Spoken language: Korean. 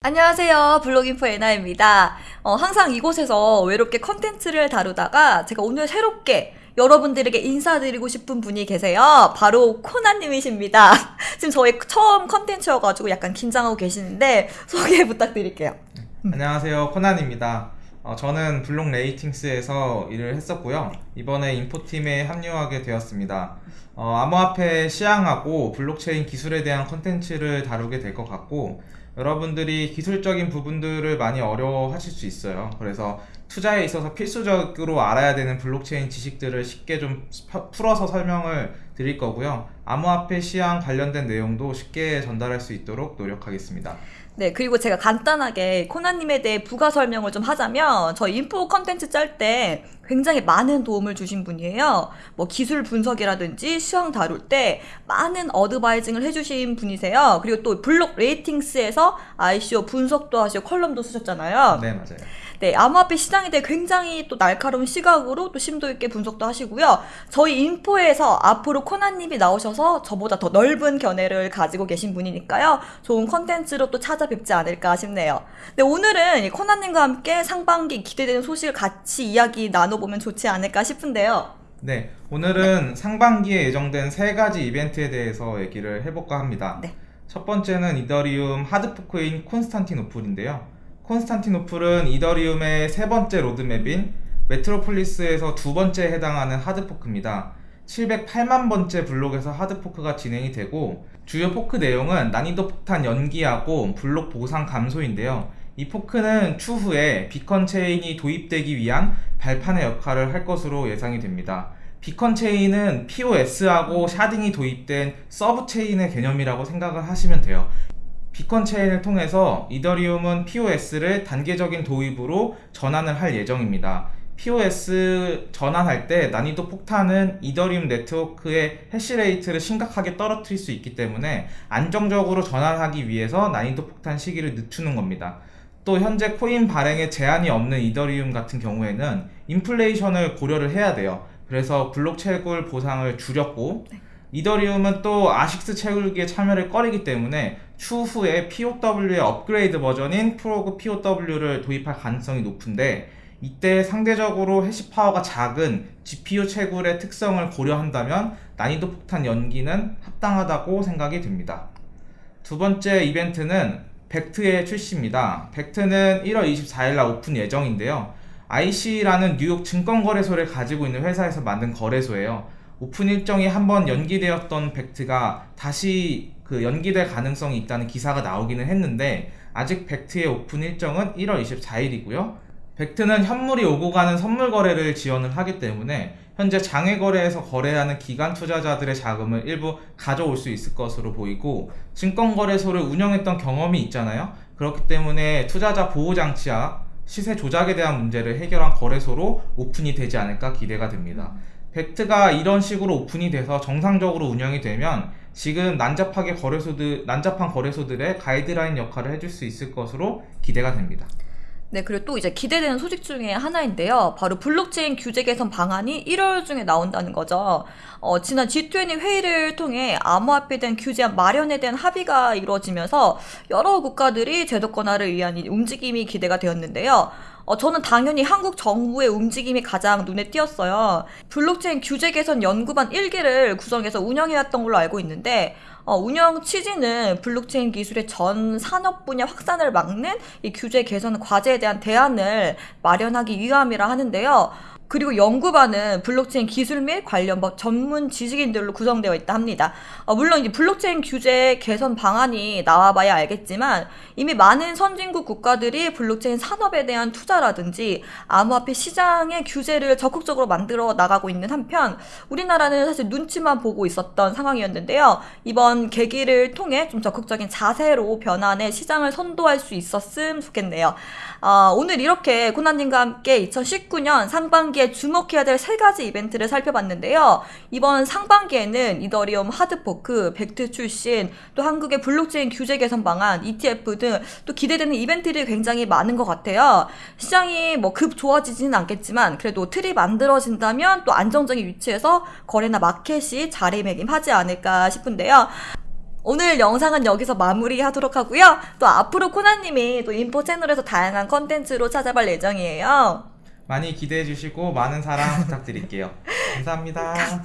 안녕하세요. 블록인포 에나입니다. 어, 항상 이곳에서 외롭게 컨텐츠를 다루다가 제가 오늘 새롭게 여러분들에게 인사드리고 싶은 분이 계세요. 바로 코난님이십니다. 지금 저의 처음 컨텐츠여가지고 약간 긴장하고 계시는데 소개 부탁드릴게요. 안녕하세요 코난입니다 어, 저는 블록 레이팅스에서 일을 했었고요 이번에 인포팀에 합류하게 되었습니다 어, 암호화폐 시황하고 블록체인 기술에 대한 컨텐츠를 다루게 될 것 같고 여러분들이 기술적인 부분들을 많이 어려워하실 수 있어요. 그래서 투자에 있어서 필수적으로 알아야 되는 블록체인 지식들을 쉽게 좀 펴- 풀어서 설명을 드릴 거고요. 암호화폐 시황 관련된 내용도 쉽게 전달할 수 있도록 노력하겠습니다. 네, 그리고 제가 간단하게 코난님에 대해 부가 설명을 좀 하자면, 저 인포 컨텐츠 짤 때 굉장히 많은 도움을 주신 분이에요. 뭐 기술 분석이라든지 시황 다룰 때 많은 advising을 해주신 분이세요. 그리고 또 블록 레이팅스에서 ICO 분석도 하시고 컬럼도 쓰셨잖아요. 네 맞아요 네, 암호화폐 시장에 대해 굉장히 또 날카로운 시각으로 또 심도 있게 분석도 하시고요. 저희 인포에서 앞으로 코난님이 나오셔서 저보다 더 넓은 견해를 가지고 계신 분이니까요. 좋은 컨텐츠로 또 찾아뵙지 않을까 싶네요. 네, 오늘은 이 코난님과 함께 상반기 기대되는 소식을 같이 이야기 나눠 보면 좋지 않을까 싶은데요. 네, 오늘은 상반기에 예정된 세 가지 이벤트에 대해서 얘기를 해볼까 합니다. 네. 첫 번째는 이더리움 hard fork인 콘스탄티노플인데요. 콘스탄티노플은 이더리움의 세 번째 로드맵인 메트로폴리스에서 두 번째에 해당하는 hard fork입니다. 708만 번째 블록에서 hard fork가 진행이 되고 주요 포크 내용은 난이도 폭탄 연기하고 블록 보상 감소인데요. 이 fork는 추후에 Beacon Chain이 도입되기 위한 발판의 역할을 할 것으로 예상이 됩니다. Beacon Chain은 POS하고 sharding이 도입된 sub chain의 개념이라고 생각을 하시면 돼요. Beacon Chain을 통해서 이더리움은 POS를 단계적인 도입으로 전환을 할 예정입니다. POS 전환할 때 난이도 폭탄은 이더리움 네트워크의 hash rate를 심각하게 떨어뜨릴 수 있기 때문에 안정적으로 전환하기 위해서 난이도 폭탄 시기를 늦추는 겁니다. 또 현재 코인 발행에 제한이 없는 이더리움 같은 경우에는 인플레이션을 고려를 해야 돼요. 그래서 블록 채굴 보상을 줄였고 이더리움은 또 ASIC 채굴기에 참여를 꺼리기 때문에 추후에 POW의 업그레이드 버전인 Prog POW를 도입할 가능성이 높은데 이때 상대적으로 hash power가 작은 GPU 채굴의 특성을 고려한다면 난이도 폭탄 연기는 합당하다고 생각이 듭니다. 두 번째 이벤트는 벡트의 출시입니다. 벡트는 1월 24일날 오픈 예정인데요. ICE라는 뉴욕 증권거래소를 가지고 있는 회사에서 만든 거래소예요. 오픈 일정이 한번 연기되었던 벡트가 다시 그 연기될 가능성이 있다는 기사가 나오기는 했는데 아직 벡트의 오픈 일정은 1월 24일이고요. 벡트는 현물이 오고 가는 선물 거래를 지원을 하기 때문에 현재 장외 거래에서 거래하는 기관 투자자들의 자금을 일부 가져올 수 있을 것으로 보이고 증권 거래소를 운영했던 경험이 있잖아요. 그렇기 때문에 투자자 보호 장치와 시세 조작에 대한 문제를 해결한 거래소로 오픈이 되지 않을까 기대가 됩니다. 벡트가 이런 식으로 오픈이 돼서 정상적으로 운영이 되면 지금 난잡하게 거래소들 난잡한 거래소들의 가이드라인 역할을 해줄 수 있을 것으로 기대가 됩니다. 네, 그리고 또 이제 기대되는 소식 중에 하나인데요. 바로 블록체인 규제 개선 방안이 1월 중에 나온다는 거죠. 어, 지난 G20 회의를 통해 암호화폐에 대한 규제 마련에 대한 합의가 이루어지면서 여러 국가들이 제도권화를 위한 이 움직임이 기대가 되었는데요. 어, 저는 당연히 한국 정부의 움직임이 가장 눈에 띄었어요. 블록체인 규제 개선 연구반 1기를 구성해서 운영해왔던 걸로 알고 있는데, 어, 운영 취지는 블록체인 기술의 전 산업 분야 확산을 막는 이 규제 개선 과제에 대한 대안을 마련하기 위함이라 하는데요. 그리고 연구반은 블록체인 기술 및 관련 법 전문 지식인들로 구성되어 있다 합니다. 어, 물론 이제 블록체인 규제 개선 방안이 나와봐야 알겠지만 이미 많은 선진국 국가들이 블록체인 산업에 대한 투자라든지 암호화폐 시장의 규제를 적극적으로 만들어 나가고 있는 한편 우리나라는 사실 눈치만 보고 있었던 상황이었는데요. 이번 계기를 통해 좀 적극적인 자세로 변환해 시장을 선도할 수 있었음 좋겠네요. 아, 오늘 이렇게 코난님과 함께 2019년 상반기 여기에 주목해야 될 세 가지 이벤트를 살펴봤는데요. 이번 상반기에는 이더리움 hard fork, 벡트 출시, 또 한국의 블록체인 규제 개선 방안, ETF 등 또 기대되는 이벤트들이 굉장히 많은 것 같아요. 시장이 뭐 급 좋아지지는 않겠지만 그래도 틀이 만들어진다면 또 안정적인 위치에서 거래나 마켓이 자리매김하지 않을까 싶은데요. 오늘 영상은 여기서 마무리하도록 하고요. 또 앞으로 코나님이 또 인포 채널에서 다양한 컨텐츠로 찾아볼 예정이에요. 많이 기대해 주시고 많은 사랑 부탁드릴게요. 감사합니다.